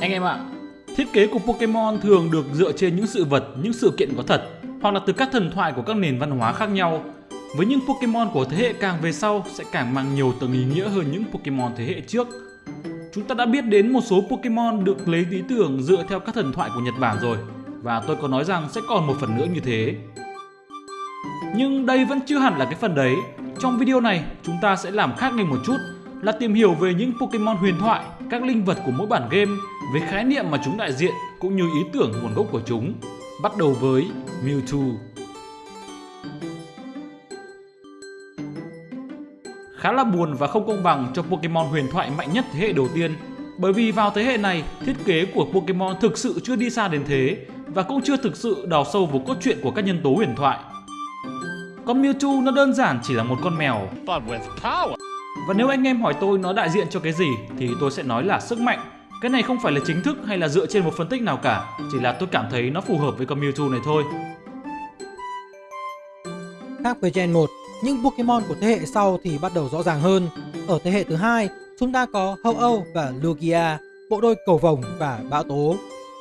Anh em ạ, thiết kế của Pokemon thường được dựa trên những sự vật, những sự kiện có thật hoặc là từ các thần thoại của các nền văn hóa khác nhau. Với những Pokemon của thế hệ càng về sau sẽ càng mang nhiều tầng ý nghĩa hơn những Pokemon thế hệ trước. Chúng ta đã biết đến một số Pokemon được lấy ý tưởng dựa theo các thần thoại của Nhật Bản rồi và tôi có nói rằng sẽ còn một phần nữa như thế. Nhưng đây vẫn chưa hẳn là cái phần đấy. Trong video này, chúng ta sẽ làm khác ngay một chút là tìm hiểu về những Pokemon huyền thoại, các linh vật của mỗi bản game, với khái niệm mà chúng đại diện cũng như ý tưởng nguồn gốc của chúng. Bắt đầu với Mewtwo. Khá là buồn và không công bằng cho Pokemon huyền thoại mạnh nhất thế hệ đầu tiên bởi vì vào thế hệ này, thiết kế của Pokemon thực sự chưa đi xa đến thế và cũng chưa thực sự đào sâu vào cốt truyện của các nhân tố huyền thoại. Con Mewtwo nó đơn giản chỉ là một con mèo. Và nếu anh em hỏi tôi nó đại diện cho cái gì thì tôi sẽ nói là sức mạnh. Cái này không phải là chính thức hay là dựa trên một phân tích nào cả, chỉ là tôi cảm thấy nó phù hợp với con Mewtwo này thôi. Khác với Gen 1, những Pokemon của thế hệ sau thì bắt đầu rõ ràng hơn. Ở thế hệ thứ hai, chúng ta có Ho-Oh và Lugia, bộ đôi cầu vồng và bão tố.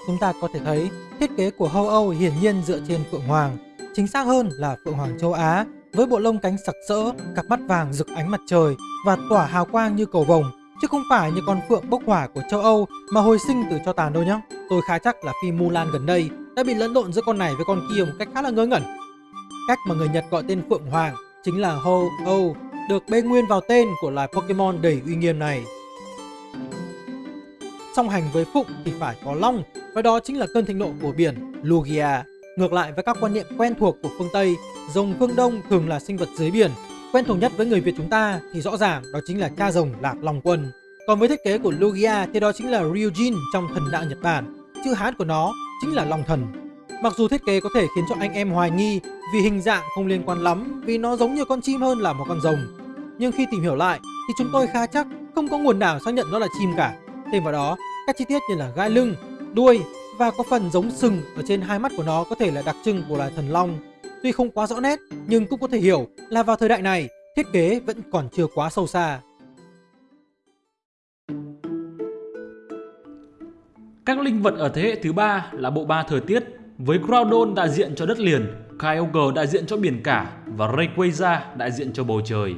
Chúng ta có thể thấy thiết kế của Ho-Oh hiển nhiên dựa trên Phượng Hoàng, chính xác hơn là Phượng Hoàng châu Á với bộ lông cánh sặc sỡ, cặp mắt vàng rực ánh mặt trời và tỏa hào quang như cầu vồng chứ không phải như con phượng bốc hỏa của châu Âu mà hồi sinh từ cho tàn đâu nhá. Tôi khá chắc là phim Mulan gần đây đã bị lẫn lộn giữa con này với con kia một cách khá là ngớ ngẩn. Cách mà người Nhật gọi tên Phượng Hoàng chính là Ho-Oh, được bê nguyên vào tên của loài Pokemon đầy uy nghiêm này. Song hành với Phụng thì phải có Long, và đó chính là cơn thịnh nộ của biển Lugia. Ngược lại với các quan niệm quen thuộc của phương Tây, rồng phương Đông thường là sinh vật dưới biển. Quen thuộc nhất với người Việt chúng ta thì rõ ràng đó chính là cha rồng Lạc Long Quân. Còn với thiết kế của Lugia thì đó chính là Ryujin trong thần đạo Nhật Bản. Chữ Hán của nó chính là Long Thần. Mặc dù thiết kế có thể khiến cho anh em hoài nghi vì hình dạng không liên quan lắm vì nó giống như con chim hơn là một con rồng. Nhưng khi tìm hiểu lại thì chúng tôi khá chắc không có nguồn nào xác nhận nó là chim cả. Thêm vào đó, các chi tiết như là gai lưng, đuôi và có phần giống sừng ở trên hai mắt của nó có thể là đặc trưng của loài thần long. Tuy không quá rõ nét nhưng cũng có thể hiểu là vào thời đại này thiết kế vẫn còn chưa quá sâu xa. Các linh vật ở thế hệ thứ ba là bộ ba thời tiết với Groudon đại diện cho đất liền, Kyogre đại diện cho biển cả và Rayquaza đại diện cho bầu trời.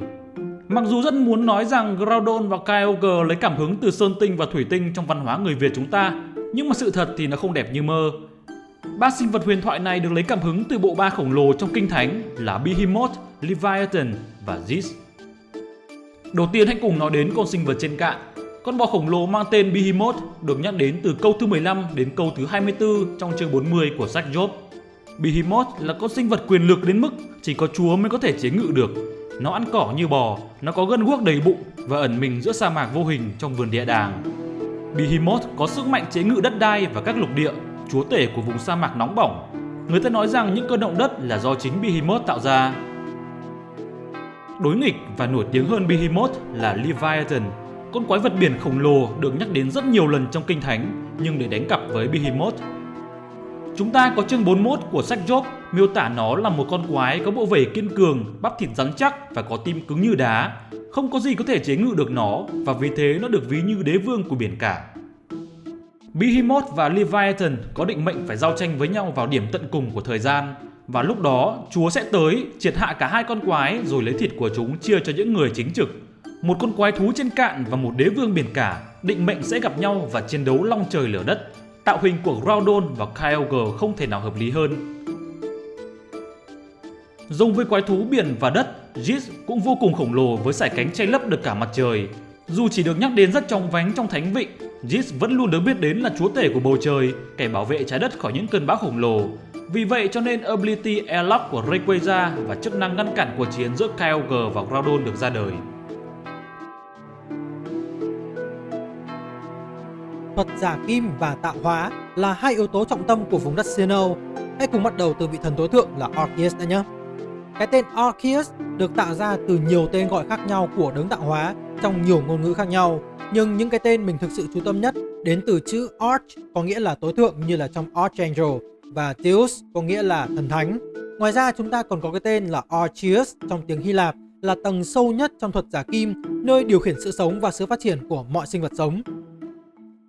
Mặc dù rất muốn nói rằng Groudon và Kyogre lấy cảm hứng từ sơn tinh và thủy tinh trong văn hóa người Việt chúng ta, nhưng mà sự thật thì nó không đẹp như mơ. Ba sinh vật huyền thoại này được lấy cảm hứng từ bộ ba khổng lồ trong kinh thánh là Behemoth, Leviathan và Zeus. Đầu tiên hãy cùng nói đến con sinh vật trên cạn. Con bò khổng lồ mang tên Behemoth được nhắc đến từ câu thứ 15 đến câu thứ 24 trong chương 40 của sách Job. Behemoth là con sinh vật quyền lực đến mức chỉ có chúa mới có thể chế ngự được. Nó ăn cỏ như bò, nó có gân guốc đầy bụng và ẩn mình giữa sa mạc vô hình trong vườn địa đàng. Behemoth có sức mạnh chế ngự đất đai và các lục địa, chúa tể của vùng sa mạc nóng bỏng. Người ta nói rằng những cơn động đất là do chính Behemoth tạo ra. Đối nghịch và nổi tiếng hơn Behemoth là Leviathan, con quái vật biển khổng lồ được nhắc đến rất nhiều lần trong kinh thánh nhưng để đánh cặp với Behemoth. Chúng ta có chương 41 của sách Job miêu tả nó là một con quái có bộ vảy kiên cường, bắp thịt rắn chắc và có tim cứng như đá. Không có gì có thể chế ngự được nó và vì thế nó được ví như đế vương của biển cả. Behemoth và Leviathan có định mệnh phải giao tranh với nhau vào điểm tận cùng của thời gian và lúc đó Chúa sẽ tới triệt hạ cả hai con quái rồi lấy thịt của chúng chia cho những người chính trực. Một con quái thú trên cạn và một đế vương biển cả định mệnh sẽ gặp nhau và chiến đấu long trời lửa đất. Tạo hình của Groudon và Kyogre không thể nào hợp lý hơn. Dùng với quái thú biển và đất, Jis cũng vô cùng khổng lồ với sải cánh che lấp được cả mặt trời. Dù chỉ được nhắc đến rất trong vánh trong thánh vịnh, Jis vẫn luôn được biết đến là chúa tể của bầu trời, kẻ bảo vệ trái đất khỏi những cơn bão khổng lồ. Vì vậy cho nên ability Airlock của Rayquaza và chức năng ngăn cản cuộc chiến giữa Kyogre và Groudon được ra đời. Thuật giả kim và tạo hóa là hai yếu tố trọng tâm của vùng đất Sinnoh. Hãy cùng bắt đầu từ vị thần tối thượng là Arceus đã nhé. Cái tên Arceus được tạo ra từ nhiều tên gọi khác nhau của đấng tạo hóa trong nhiều ngôn ngữ khác nhau. Nhưng những cái tên mình thực sự chú tâm nhất đến từ chữ Arch có nghĩa là tối thượng như là trong Archangel và Theos có nghĩa là thần thánh. Ngoài ra chúng ta còn có cái tên là Archeus trong tiếng Hy Lạp là tầng sâu nhất trong thuật giả kim, nơi điều khiển sự sống và sự phát triển của mọi sinh vật sống.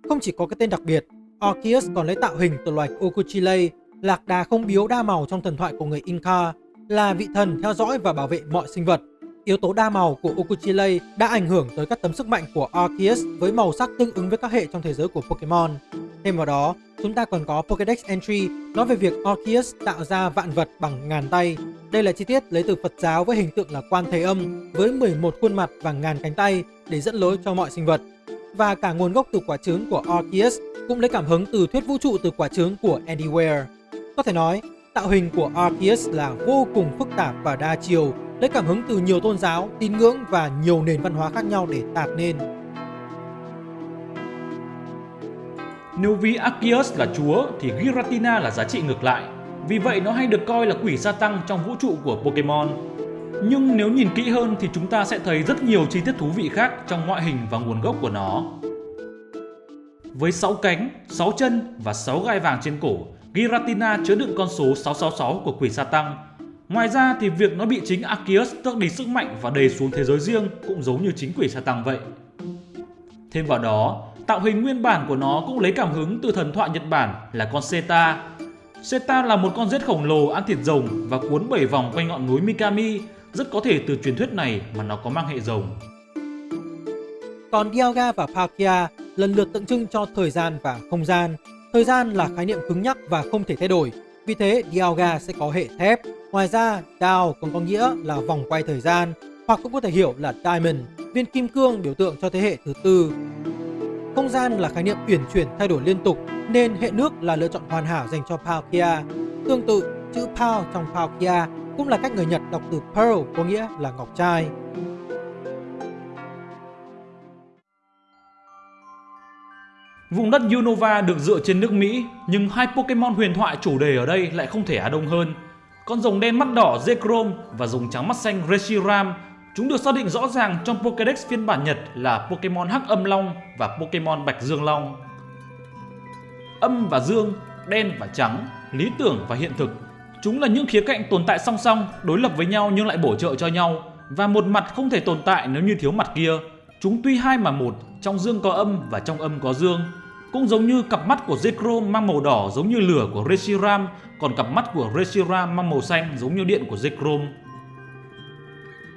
Không chỉ có cái tên đặc biệt, Arceus còn lấy tạo hình từ loài Okuchile, lạc đà không biếu đa màu trong thần thoại của người Inca, là vị thần theo dõi và bảo vệ mọi sinh vật. Yếu tố đa màu của Okuchile đã ảnh hưởng tới các tấm sức mạnh của Arceus với màu sắc tương ứng với các hệ trong thế giới của Pokemon. Thêm vào đó, chúng ta còn có Pokédex Entry nói về việc Arceus tạo ra vạn vật bằng ngàn tay. Đây là chi tiết lấy từ Phật giáo với hình tượng là quan thế âm với 11 khuôn mặt và ngàn cánh tay để dẫn lối cho mọi sinh vật. Và cả nguồn gốc từ quả trứng của Arceus cũng lấy cảm hứng từ thuyết vũ trụ từ quả trứng của Anywhere. Có thể nói, tạo hình của Arceus là vô cùng phức tạp và đa chiều, lấy cảm hứng từ nhiều tôn giáo, tín ngưỡng và nhiều nền văn hóa khác nhau để tạo nên. Nếu ví Arceus là chúa thì Giratina là giá trị ngược lại. Vì vậy nó hay được coi là quỷ gia tăng trong vũ trụ của Pokemon. Nhưng nếu nhìn kỹ hơn thì chúng ta sẽ thấy rất nhiều chi tiết thú vị khác trong ngoại hình và nguồn gốc của nó. Với 6 cánh, 6 chân và 6 gai vàng trên cổ, Giratina chứa đựng con số 666 của quỷ gia tăng. Ngoài ra thì việc nó bị chính Arceus tước đi sức mạnh và đầy xuống thế giới riêng cũng giống như chính quỷ Satan tăng vậy. Thêm vào đó, tạo hình nguyên bản của nó cũng lấy cảm hứng từ thần thoại Nhật Bản là con Seta. Seta là một con rết khổng lồ ăn thịt rồng và cuốn bảy vòng quanh ngọn núi Mikami, rất có thể từ truyền thuyết này mà nó có mang hệ rồng. Còn Dialga và Palkia lần lượt tượng trưng cho thời gian và không gian. Thời gian là khái niệm cứng nhắc và không thể thay đổi, vì thế Dialga sẽ có hệ thép. Ngoài ra, Dao còn có nghĩa là vòng quay thời gian, hoặc cũng có thể hiểu là Diamond, viên kim cương biểu tượng cho thế hệ thứ tư. Không gian là khái niệm uyển chuyển thay đổi liên tục nên hệ nước là lựa chọn hoàn hảo dành cho Palkia. Tương tự, chữ Pal trong Palkia cũng là cách người Nhật đọc từ Pearl có nghĩa là ngọc trai. Vùng đất Unova được dựa trên nước Mỹ, nhưng hai Pokemon huyền thoại chủ đề ở đây lại không thể á đông hơn. Con rồng đen mắt đỏ Zekrom và rồng trắng mắt xanh Reshiram Chúng được xác định rõ ràng trong Pokédex phiên bản Nhật là Pokémon Hắc Âm Long và Pokémon Bạch Dương Long. Âm và dương, đen và trắng, lý tưởng và hiện thực. Chúng là những khía cạnh tồn tại song song, đối lập với nhau nhưng lại bổ trợ cho nhau. Và một mặt không thể tồn tại nếu như thiếu mặt kia. Chúng tuy hai mà một, trong dương có âm và trong âm có dương. Cũng giống như cặp mắt của Zekrom mang màu đỏ giống như lửa của Reshiram, còn cặp mắt của Reshiram mang màu xanh giống như điện của Zekrom.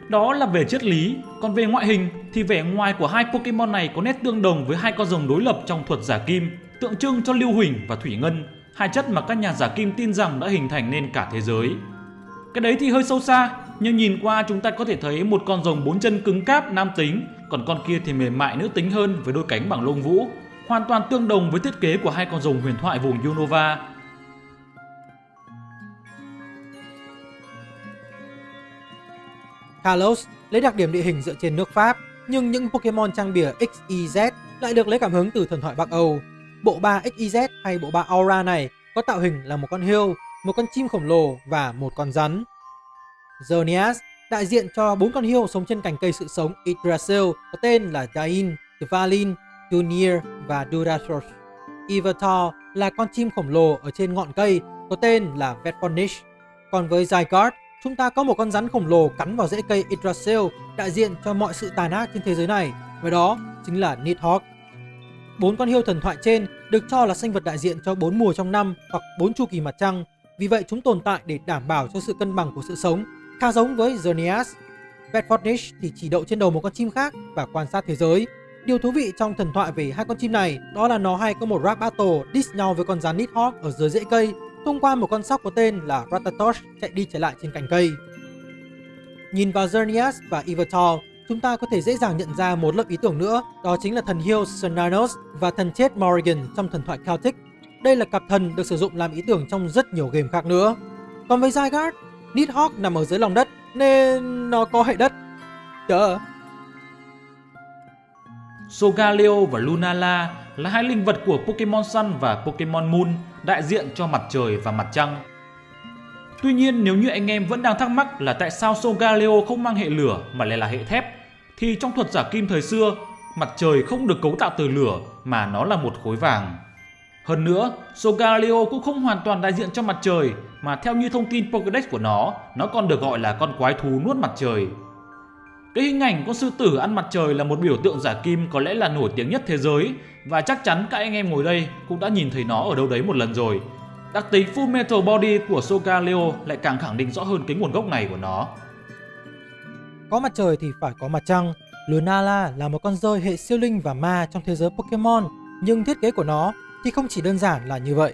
Đó là về triết lý, còn về ngoại hình thì vẻ ngoài của hai Pokemon này có nét tương đồng với hai con rồng đối lập trong thuật giả kim, tượng trưng cho lưu huỳnh và thủy ngân, hai chất mà các nhà giả kim tin rằng đã hình thành nên cả thế giới. Cái đấy thì hơi sâu xa, nhưng nhìn qua chúng ta có thể thấy một con rồng bốn chân cứng cáp nam tính, còn con kia thì mềm mại nữ tính hơn với đôi cánh bằng lông vũ, hoàn toàn tương đồng với thiết kế của hai con rồng huyền thoại vùng Unova Kalos lấy đặc điểm địa hình dựa trên nước Pháp, nhưng những Pokemon trang bìa XYZ lại được lấy cảm hứng từ thần thoại Bắc Âu. Bộ ba XYZ hay bộ ba Aura này có tạo hình là một con hươu, một con chim khổng lồ và một con rắn. Xerneas đại diện cho bốn con hươu sống trên cành cây sự sống Yggdrasil có tên là Dain, Dvalin, Junior và Durathos. Ivatar là con chim khổng lồ ở trên ngọn cây có tên là Vetfornish. Còn với Zygarde chúng ta có một con rắn khổng lồ cắn vào rễ cây Yggdrasil đại diện cho mọi sự tàn ác trên thế giới này, và đó chính là Nidhogg. Bốn con hiêu thần thoại trên được cho là sinh vật đại diện cho bốn mùa trong năm hoặc bốn chu kỳ mặt trăng, vì vậy chúng tồn tại để đảm bảo cho sự cân bằng của sự sống, khá giống với Xerneas. Bedfordnish thì chỉ đậu trên đầu một con chim khác và quan sát thế giới. Điều thú vị trong thần thoại về hai con chim này đó là nó hay có một rap battle diss nhau với con rắn Nidhogg ở dưới rễ cây thông qua một con sóc có tên là Ratatosh chạy đi chạy lại trên cành cây. Nhìn vào Xerneas và Yveltal, chúng ta có thể dễ dàng nhận ra một lớp ý tưởng nữa, đó chính là thần hiêu sernanos và thần chết Morrigan trong thần thoại Celtic. Đây là cặp thần được sử dụng làm ý tưởng trong rất nhiều game khác nữa. Còn với Zygarde, Nidhogg nằm ở dưới lòng đất nên nó có hệ đất. Chờ. Sogaleo và Lunala là hai linh vật của Pokemon Sun và Pokemon Moon đại diện cho mặt trời và mặt trăng. Tuy nhiên nếu như anh em vẫn đang thắc mắc là tại sao Sogaleo không mang hệ lửa mà lại là hệ thép thì trong thuật giả kim thời xưa mặt trời không được cấu tạo từ lửa mà nó là một khối vàng. Hơn nữa, Sogaleo cũng không hoàn toàn đại diện cho mặt trời mà theo như thông tin Pokédex của nó, nó còn được gọi là con quái thú nuốt mặt trời. Cái hình ảnh con sư tử ăn mặt trời là một biểu tượng giả kim có lẽ là nổi tiếng nhất thế giới và chắc chắn các anh em ngồi đây cũng đã nhìn thấy nó ở đâu đấy một lần rồi. Đặc tính Full Metal Body của Soka Leo lại càng khẳng định rõ hơn cái nguồn gốc này của nó. Có mặt trời thì phải có mặt trăng. Lunala là một con rơi hệ siêu linh và ma trong thế giới Pokemon, nhưng thiết kế của nó thì không chỉ đơn giản là như vậy.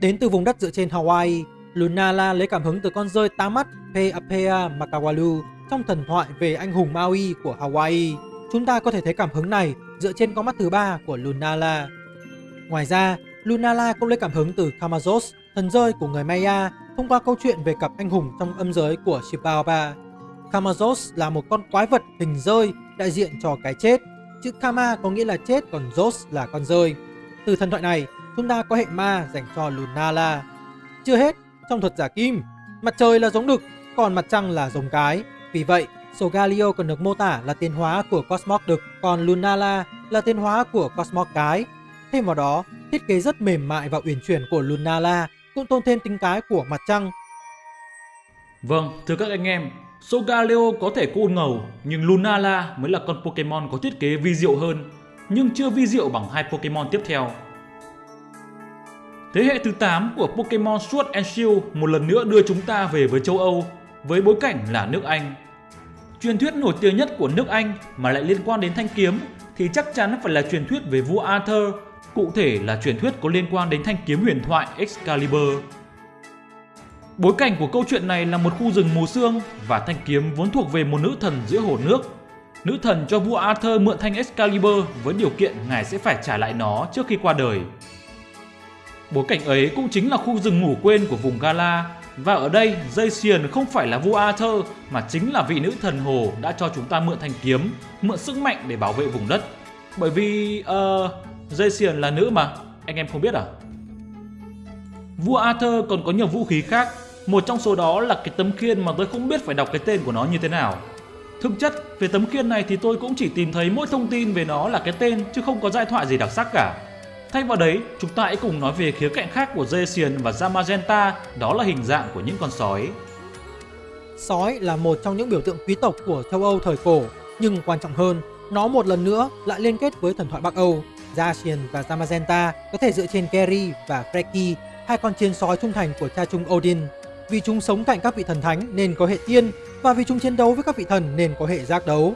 Đến từ vùng đất dựa trên Hawaii, Lunala lấy cảm hứng từ con rơi tám mắt Peapea Makawalu trong thần thoại về anh hùng Maui của Hawaii. Chúng ta có thể thấy cảm hứng này dựa trên con mắt thứ ba của Lunala. Ngoài ra, Lunala cũng lấy cảm hứng từ Kamazos, thần rơi của người Maya, thông qua câu chuyện về cặp anh hùng trong âm giới của Shibaoba. Kamazos là một con quái vật hình rơi đại diện cho cái chết. Chữ Kama có nghĩa là chết còn Zos là con rơi. Từ thần thoại này, chúng ta có hệ ma dành cho Lunala. Chưa hết, trong thuật giả kim, mặt trời là giống đực, còn mặt trăng là giống cái. Vì vậy, Sogalio còn được mô tả là tiến hóa của Cosmos đực, còn Lunala là tiến hóa của Cosmos cái. Thêm vào đó, thiết kế rất mềm mại và uyển chuyển của Lunala cũng tôn thêm tính cái của mặt trăng. Vâng, thưa các anh em, Sogaleo có thể cool ngầu, nhưng Lunala mới là con Pokemon có thiết kế vi diệu hơn, nhưng chưa vi diệu bằng hai Pokemon tiếp theo. Thế hệ thứ 8 của Pokemon Sword and Shield một lần nữa đưa chúng ta về với châu Âu, với bối cảnh là nước Anh. Truyền thuyết nổi tiếng nhất của nước Anh mà lại liên quan đến thanh kiếm thì chắc chắn phải là truyền thuyết về vua Arthur, cụ thể là truyền thuyết có liên quan đến thanh kiếm huyền thoại Excalibur. Bối cảnh của câu chuyện này là một khu rừng mù sương và thanh kiếm vốn thuộc về một nữ thần giữa hồ nước. Nữ thần cho vua Arthur mượn thanh Excalibur với điều kiện ngài sẽ phải trả lại nó trước khi qua đời. Bối cảnh ấy cũng chính là khu rừng ngủ quên của vùng Gala và ở đây dây xiền không phải là vua Arthur mà chính là vị nữ thần hồ đã cho chúng ta mượn thanh kiếm, mượn sức mạnh để bảo vệ vùng đất. Bởi vì ờ, uh, Jason là nữ mà, anh em không biết à? Vua Arthur còn có nhiều vũ khí khác, một trong số đó là cái tấm khiên mà tôi không biết phải đọc cái tên của nó như thế nào. Thực chất, về tấm khiên này thì tôi cũng chỉ tìm thấy mỗi thông tin về nó là cái tên chứ không có giai thoại gì đặc sắc cả. Thay vào đấy, chúng ta hãy cùng nói về khía cạnh khác của Zacian và Zamagenta, đó là hình dạng của những con sói. Sói là một trong những biểu tượng quý tộc của châu Âu thời cổ, nhưng quan trọng hơn, nó một lần nữa lại liên kết với thần thoại Bắc Âu. Zacian và Zamagenta có thể dựa trên Geri và Freki, hai con chiến sói trung thành của cha chung Odin. Vì chúng sống cạnh các vị thần thánh nên có hệ tiên, và vì chúng chiến đấu với các vị thần nên có hệ giác đấu.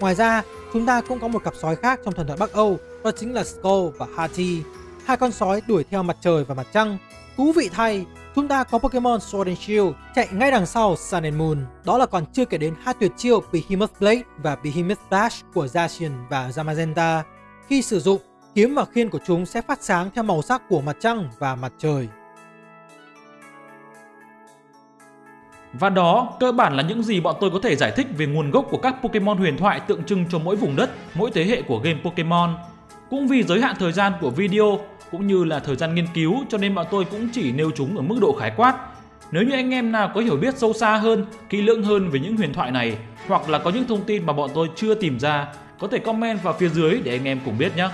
Ngoài ra, chúng ta cũng có một cặp sói khác trong thần thoại Bắc Âu đó chính là Skull và Hati, hai con sói đuổi theo mặt trời và mặt trăng. Thú vị thay, chúng ta có Pokemon Sword and Shield chạy ngay đằng sau Sun and Moon. Đó là còn chưa kể đến hai tuyệt chiêu Behemoth Blade và Behemoth Dash của Zacian và Zamazenta. Khi sử dụng, kiếm và khiên của chúng sẽ phát sáng theo màu sắc của mặt trăng và mặt trời. Và đó cơ bản là những gì bọn tôi có thể giải thích về nguồn gốc của các Pokemon huyền thoại tượng trưng cho mỗi vùng đất, mỗi thế hệ của game Pokemon. Cũng vì giới hạn thời gian của video cũng như là thời gian nghiên cứu cho nên bọn tôi cũng chỉ nêu chúng ở mức độ khái quát. Nếu như anh em nào có hiểu biết sâu xa hơn, kỹ lưỡng hơn về những huyền thoại này hoặc là có những thông tin mà bọn tôi chưa tìm ra, có thể comment vào phía dưới để anh em cùng biết nhé.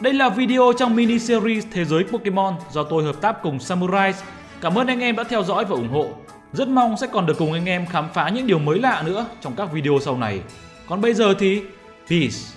Đây là video trong mini series Thế giới Pokemon do tôi hợp tác cùng Samurai. Cảm ơn anh em đã theo dõi và ủng hộ. Rất mong sẽ còn được cùng anh em khám phá những điều mới lạ nữa trong các video sau này. Còn bây giờ thì Peace!